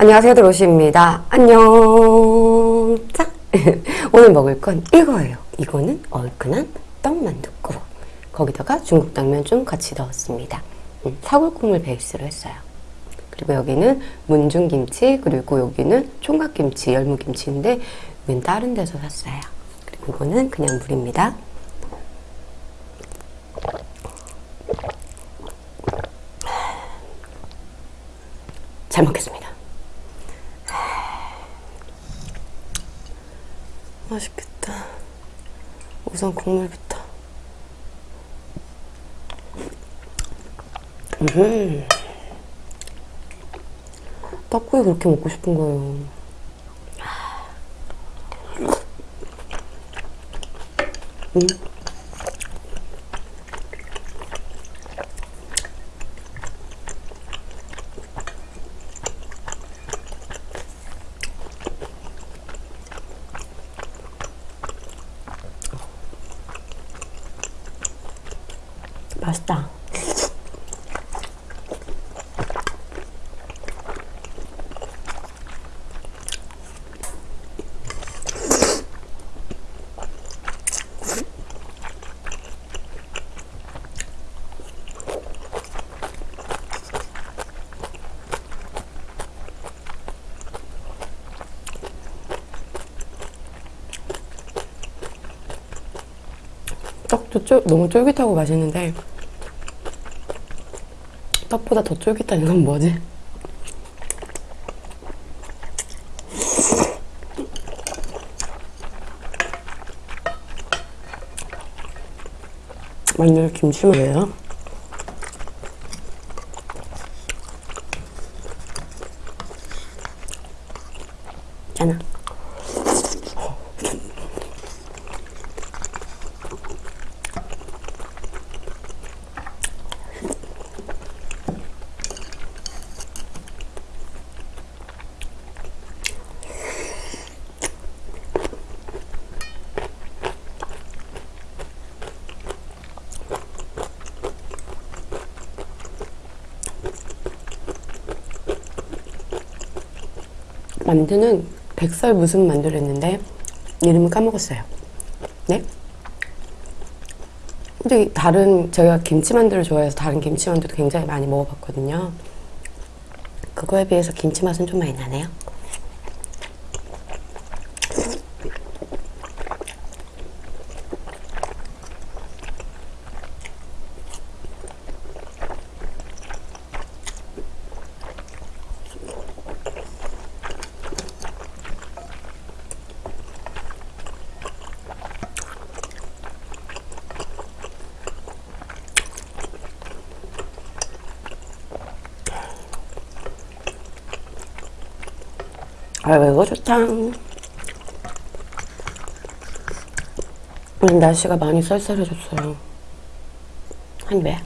안녕하세요 드로시입니다. 안녕. 자 오늘 먹을 건 이거예요. 이거는 얼큰한 떡만둣국 거기다가 중국 당면 좀 같이 넣었습니다. 음, 사골국물 베이스로 했어요. 그리고 여기는 문중김치 그리고 여기는 총각김치 열무김치인데 이건 다른 데서 샀어요. 그리고 이거는 그냥 물입니다. 잘 먹겠습니다 맛있겠다. 우선 국물부터. 음. 떡국이 그렇게 먹고 싶은 거예요. 음. 맛있다. 떡도 쫄, 너무 쫄깃하고 맛있는데 떡보다 더 쫄깃한 이건 뭐지? 마늘 김치말이에요 짜나 만두는 백설 무슨 만두를 했는데 이름을 까먹었어요. 네? 근데 다른 제가 김치만두를 좋아해서 다른 김치만두도 굉장히 많이 먹어봤거든요. 그거에 비해서 김치 맛은 좀 많이 나네요. 아 이거 좋다 날씨가 많이 쌀쌀해졌어요 한 배.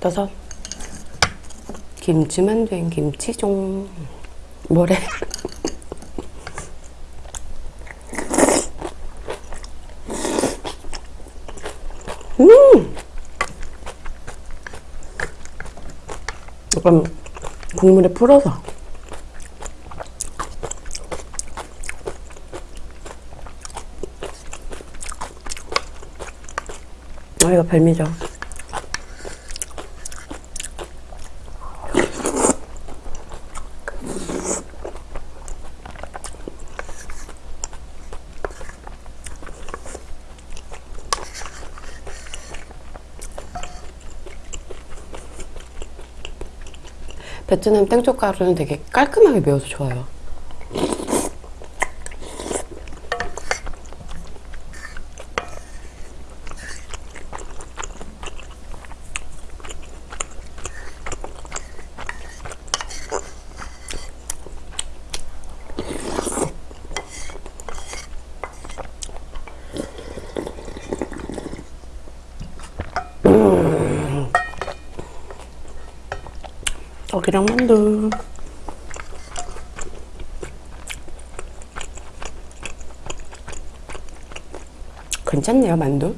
떠서 김치만두엔 김치종 뭐래? 음! 약간 국물에 풀어서. 아 이거 별미죠 베트남 땡초가루는 되게 깔끔하게 매워서 좋아요. 고기랑 만두. 괜찮네요, 만두.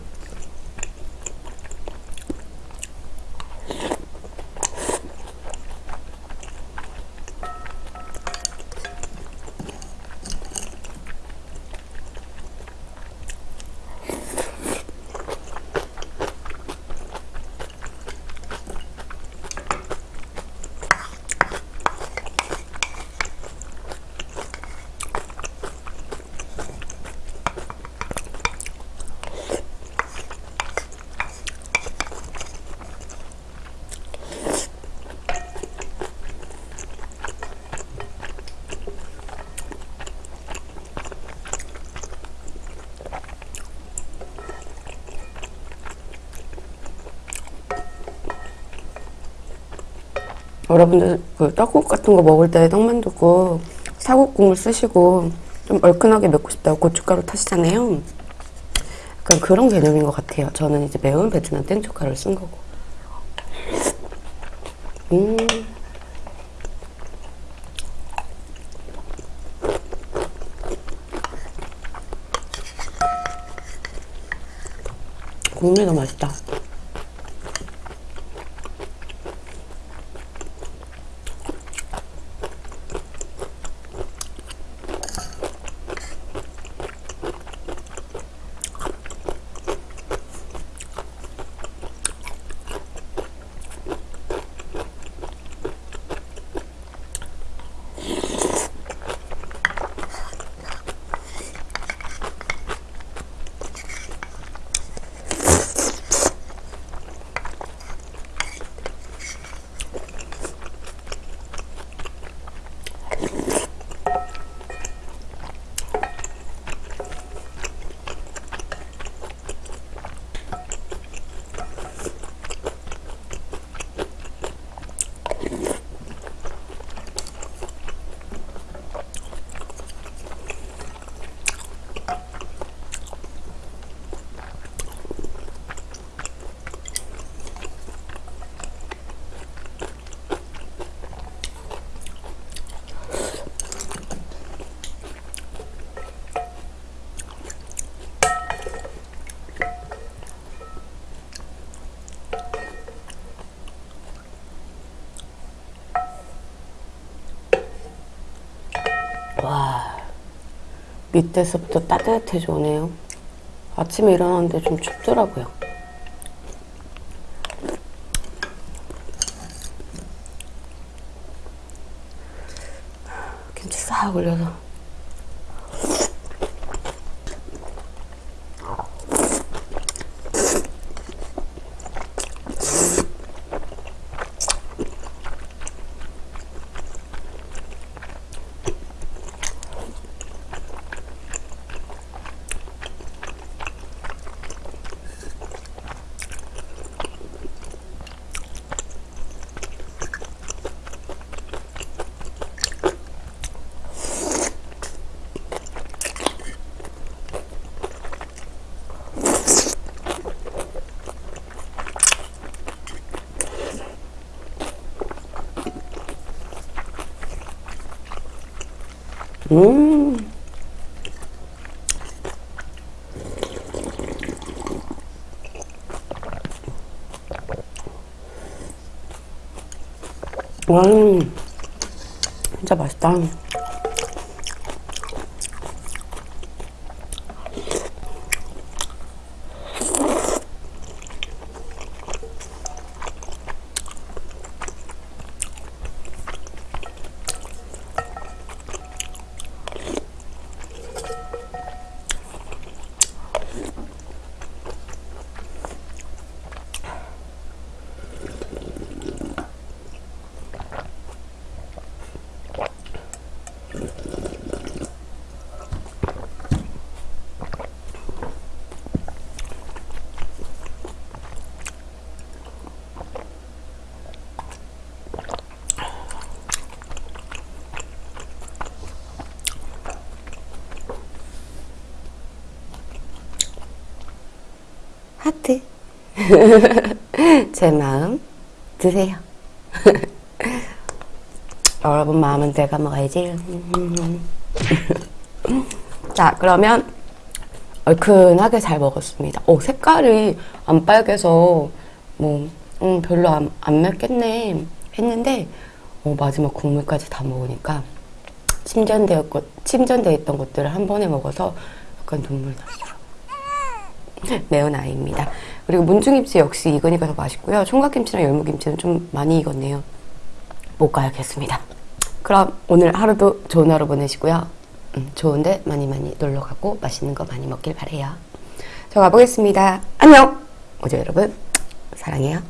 여러분들 그 떡국 같은 거 먹을 때 떡만두 국 사국 국물 쓰시고 좀 얼큰하게 먹고 싶다고 고춧가루 타시잖아요. 약간 그런 개념인 것 같아요. 저는 이제 매운 베트남 땡초가루를 쓴 거고. 음. 국물이 맛있다. 와, 밑에서부터 따뜻해져 오네요. 아침에 일어났는데 좀 춥더라고요. 김치 싹 올려서. 음. 음. 진짜 맛있다. 하트. 제 마음 드세요. 여러분 마음은 내가 먹어야지. 자, 그러면 얼큰하게 잘 먹었습니다. 오, 색깔이 안 빨개서 뭐 음, 별로 안, 안 맵겠네 했는데 어, 마지막 국물까지 다 먹으니까 침전되었고 침전되어 있던 것들을 한 번에 먹어서 약간 눈물 났어요. 매운 아이입니다. 그리고 문중김치 역시 익으니까 더 맛있고요. 총각김치랑 열무김치는 좀 많이 익었네요. 못 가야겠습니다. 그럼 오늘 하루도 좋은 하루 보내시고요. 음, 좋은데 많이 많이 놀러 가고 맛있는 거 많이 먹길 바래요. 저 가보겠습니다. 안녕. 어제 여러분 사랑해요.